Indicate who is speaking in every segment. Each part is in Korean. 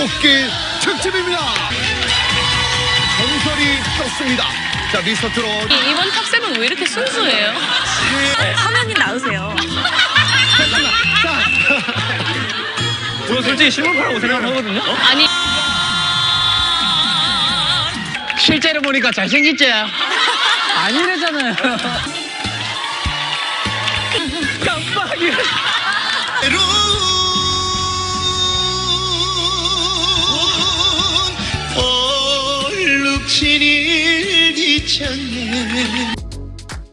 Speaker 1: 꽃길 특집입니다. 전설이 떴습니다. 자, 미스터 트롯.
Speaker 2: 이- 이번 탑세븐 왜 이렇게 순수해요?
Speaker 3: 화면이 나으세요.
Speaker 1: 잠깐만. 자,
Speaker 4: 저는 솔직히 실물파라고 생각하거든요.
Speaker 2: 아니
Speaker 4: 실제로 보니까 잘생겼지? 아니래잖아요.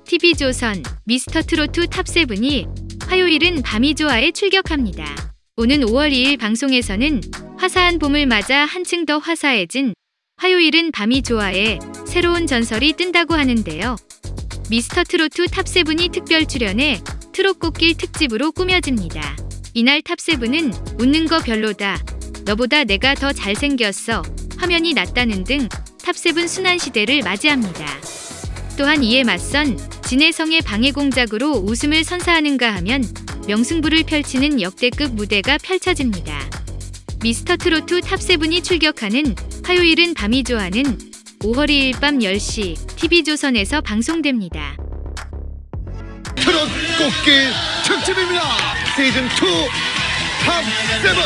Speaker 5: TV조선 미스터 트로트 top seven이 화요일은 밤이 좋아에 출격합니다. 오는 5월 2일 방송에서는 화사한 봄을 맞아 한층 더 화사해진 화요일은 밤이 좋아에 새로운 전설이 뜬다고 하는데요. 미스터 트로트 top seven이 특별 출연해 트롯 꽃길 특집으로 꾸며집니다. 이날 top seven은 웃는 거 별로다. 너보다 내가 더 잘생겼어. 화면이 낮다는 등 top seven 순환 시대를 맞이합니다. 또한 이에 맞선 진해성의 방해 공작으로 웃음을 선사하는가 하면 명승부를 펼치는 역대급 무대가 펼쳐집니다. 미스터 트로트 top seven이 출격하는 화요일은 밤이 좋아는 5월 2일 밤 10시 TV조선에서 방송됩니다.
Speaker 1: 트롯 꽃길 특집입니다. 시즌 2 top seven.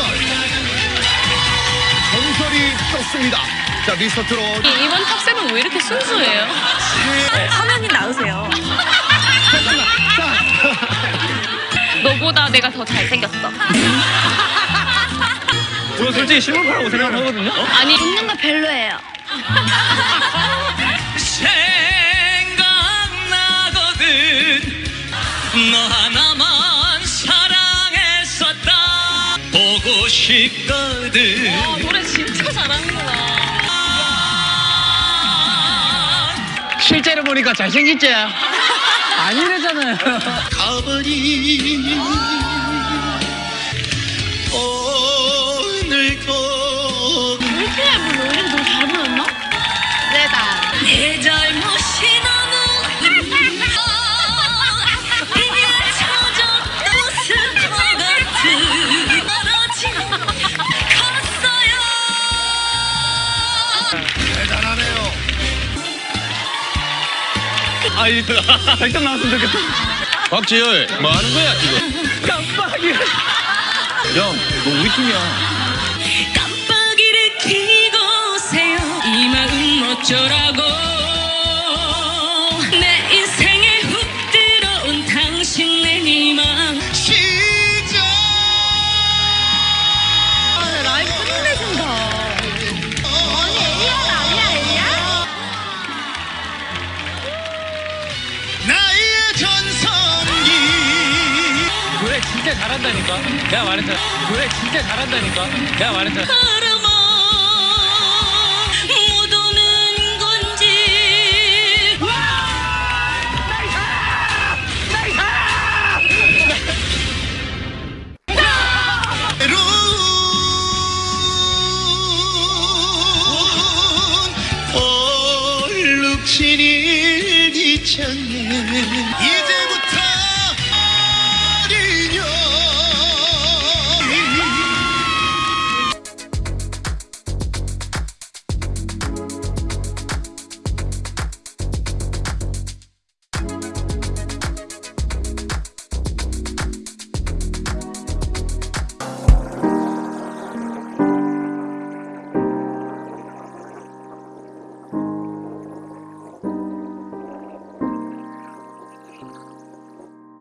Speaker 1: 전설이 떴습니다. 자, 미스터 트롯.
Speaker 2: 이- 이번 탑세븐 왜 이렇게 순수해요?
Speaker 3: 화면이 나으세요.
Speaker 1: 잠깐만. 자,
Speaker 2: 너보다 내가 더 잘생겼어.
Speaker 4: 저는 솔직히 실물파라고 생각하거든요.
Speaker 2: 아니 웃는 거 별로예요.
Speaker 6: 생각나거든 너 하나만 사랑했었다 보고 싶거든
Speaker 2: 와 노래 진짜
Speaker 4: 보니까 잘생겼지? 아니래잖아요.
Speaker 6: 가버린 오늘도
Speaker 2: 왜 이렇게 뭐 노래 너무 잘 불렀나? 네다.
Speaker 6: 내 잘못이 너무 이게 젖었던 슬퍼 같은 떨어진 컸어요
Speaker 1: 대단하네
Speaker 4: 아, 이 백점 나왔으면 좋겠다.
Speaker 7: 박지열 뭐 하는 거야 지금?
Speaker 4: 깜빡이.
Speaker 7: 야, 너 우리 팀이야.
Speaker 6: 깜빡이를 켜고 오세요 이 마음 어쩌라고
Speaker 4: 잘한다니까. 내가 말했잖아. 노래 진짜 잘한다니까. 내가 말했잖아.
Speaker 6: 신이 비쳤네